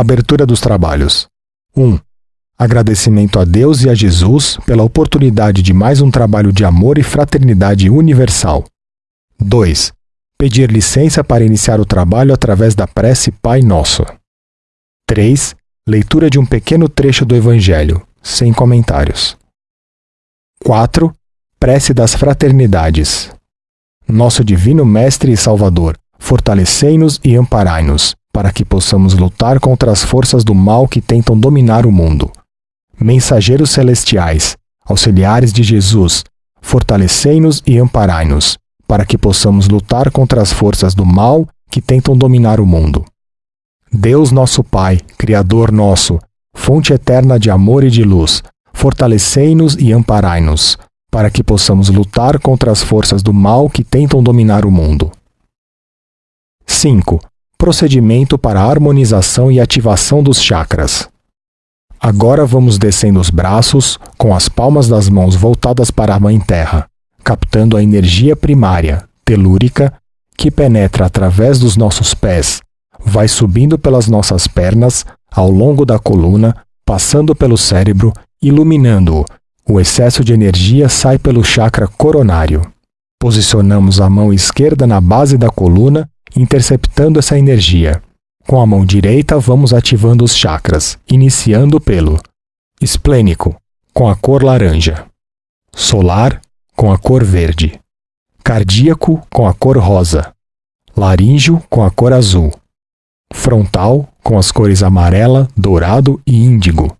Abertura dos trabalhos. 1. Agradecimento a Deus e a Jesus pela oportunidade de mais um trabalho de amor e fraternidade universal. 2. Pedir licença para iniciar o trabalho através da prece Pai Nosso. 3. Leitura de um pequeno trecho do Evangelho, sem comentários. 4. Prece das Fraternidades. Nosso Divino Mestre e Salvador, fortalecei-nos e amparai-nos, para que possamos lutar contra as forças do mal que tentam dominar o mundo. Mensageiros celestiais, auxiliares de Jesus, fortalecei-nos e amparai-nos, para que possamos lutar contra as forças do mal que tentam dominar o mundo. Deus nosso Pai, Criador nosso, fonte eterna de amor e de luz, fortalecei-nos e amparai-nos, para que possamos lutar contra as forças do mal que tentam dominar o mundo. 5. Procedimento para harmonização e ativação dos chakras. Agora vamos descendo os braços, com as palmas das mãos voltadas para a Mãe Terra, captando a energia primária, telúrica, que penetra através dos nossos pés, vai subindo pelas nossas pernas, ao longo da coluna, passando pelo cérebro, iluminando-o. O excesso de energia sai pelo chakra coronário. Posicionamos a mão esquerda na base da coluna, interceptando essa energia. Com a mão direita, vamos ativando os chakras, iniciando pelo esplênico, com a cor laranja, solar, com a cor verde, cardíaco, com a cor rosa, laríngeo, com a cor azul, frontal, com as cores amarela, dourado e índigo,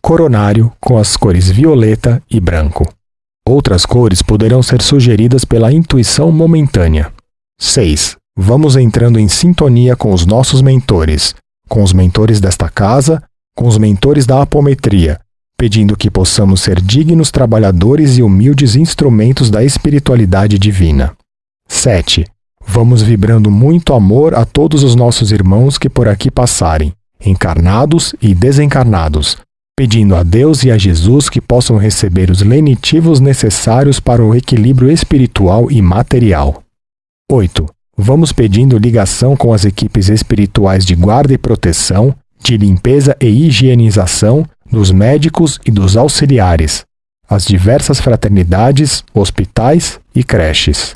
coronário, com as cores violeta e branco. Outras cores poderão ser sugeridas pela intuição momentânea. 6 vamos entrando em sintonia com os nossos mentores, com os mentores desta casa, com os mentores da apometria, pedindo que possamos ser dignos trabalhadores e humildes instrumentos da espiritualidade divina. 7. Vamos vibrando muito amor a todos os nossos irmãos que por aqui passarem, encarnados e desencarnados, pedindo a Deus e a Jesus que possam receber os lenitivos necessários para o equilíbrio espiritual e material. 8 vamos pedindo ligação com as equipes espirituais de guarda e proteção, de limpeza e higienização, dos médicos e dos auxiliares, as diversas fraternidades, hospitais e creches.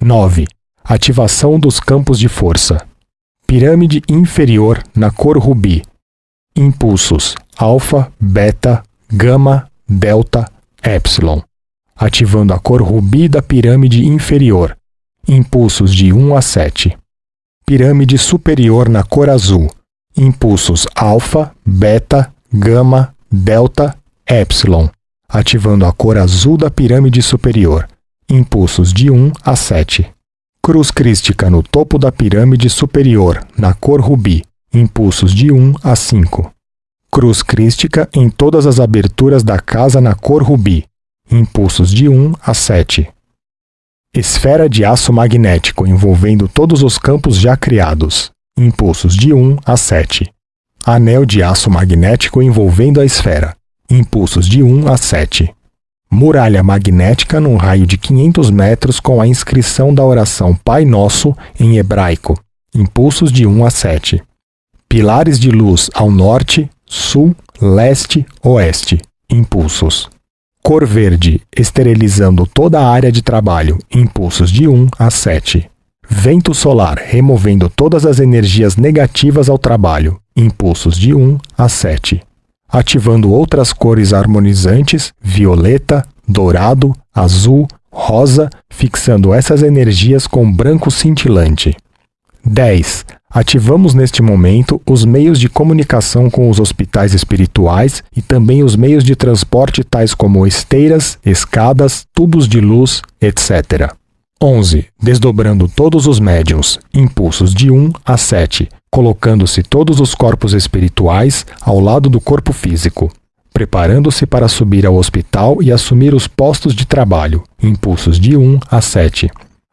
9. Ativação dos campos de força. Pirâmide inferior na cor rubi. Impulsos alfa, beta, gama, delta, epsilon. Ativando a cor rubi da pirâmide inferior, impulsos de 1 a 7. Pirâmide superior na cor azul, impulsos alfa, beta, gama, delta, epsilon, ativando a cor azul da pirâmide superior, impulsos de 1 a 7. Cruz crística no topo da pirâmide superior, na cor rubi, impulsos de 1 a 5. Cruz crística em todas as aberturas da casa na cor rubi, impulsos de 1 a 7. Esfera de aço magnético envolvendo todos os campos já criados. Impulsos de 1 a 7. Anel de aço magnético envolvendo a esfera. Impulsos de 1 a 7. Muralha magnética num raio de 500 metros com a inscrição da oração Pai Nosso em hebraico. Impulsos de 1 a 7. Pilares de luz ao norte, sul, leste, oeste. Impulsos. Cor verde, esterilizando toda a área de trabalho, impulsos de 1 a 7. Vento solar, removendo todas as energias negativas ao trabalho, impulsos de 1 a 7. Ativando outras cores harmonizantes, violeta, dourado, azul, rosa, fixando essas energias com branco cintilante. 10. Ativamos neste momento os meios de comunicação com os hospitais espirituais e também os meios de transporte tais como esteiras, escadas, tubos de luz, etc. 11. Desdobrando todos os médiums, impulsos de 1 a 7, colocando-se todos os corpos espirituais ao lado do corpo físico, preparando-se para subir ao hospital e assumir os postos de trabalho, impulsos de 1 a 7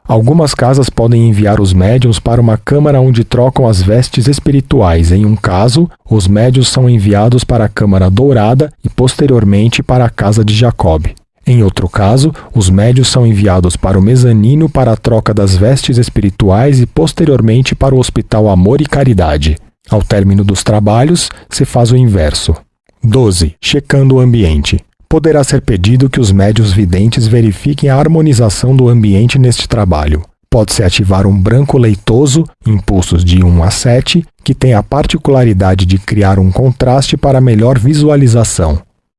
Algumas casas podem enviar os médiums para uma câmara onde trocam as vestes espirituais. Em um caso, os médios são enviados para a câmara dourada e posteriormente para a casa de Jacob. Em outro caso, os médios são enviados para o mezanino para a troca das vestes espirituais e posteriormente para o Hospital Amor e Caridade. Ao término dos trabalhos, se faz o inverso. 12. Checando o ambiente. Poderá ser pedido que os médios videntes verifiquem a harmonização do ambiente neste trabalho. Pode-se ativar um branco leitoso, impulsos de 1 a 7, que tem a particularidade de criar um contraste para melhor visualização.